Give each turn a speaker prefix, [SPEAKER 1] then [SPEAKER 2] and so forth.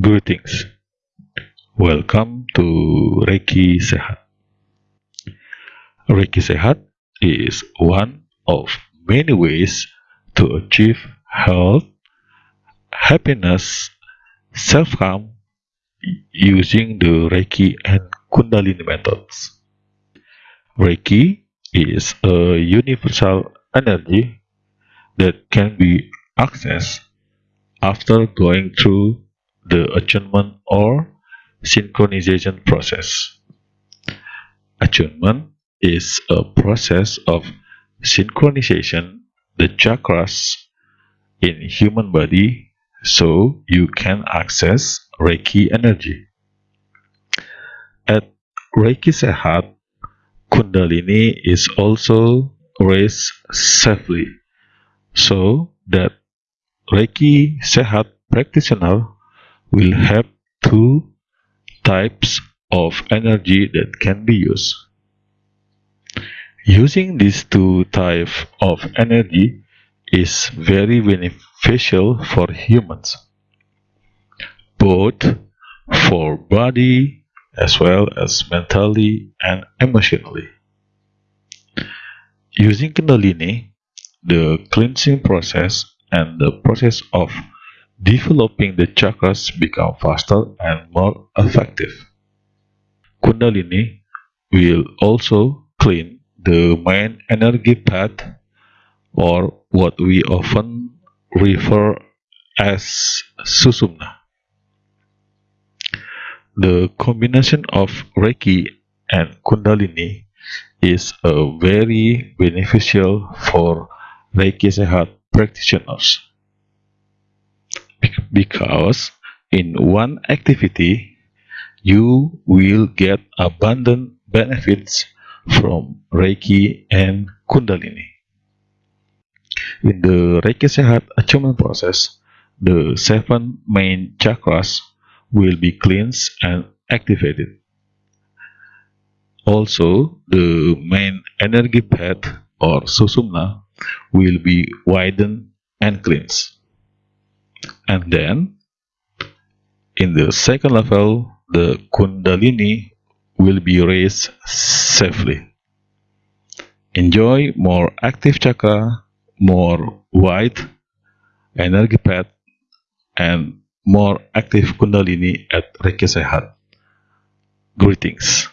[SPEAKER 1] Greetings. Welcome to Reiki Sehat. Reiki Sehat is one of many ways to achieve health, happiness, self-calm using the Reiki and Kundalini methods. Reiki is a universal energy that can be accessed after going through the attunement or synchronization process. Attunement is a process of synchronization the chakras in human body so you can access Reiki energy. At Reiki Sehat, Kundalini is also raised safely so that Reiki Sehat practitioner will have two types of energy that can be used. Using these two types of energy is very beneficial for humans, both for body as well as mentally and emotionally. Using Kundalini, the cleansing process and the process of developing the chakras become faster and more effective. Kundalini will also clean the main energy path or what we often refer as Sushumna. The combination of Reiki and Kundalini is a very beneficial for Reiki Sehat practitioners because in one activity you will get abundant benefits from Reiki and Kundalini. In the Reiki Sehat achievement process, the seven main chakras will be cleansed and activated. Also, the main energy path or Sushumna will be widened and cleansed. And then, in the second level, the Kundalini will be raised safely. Enjoy more active chakra, more wide energy path, and more active Kundalini at Reiki Sehat. Greetings.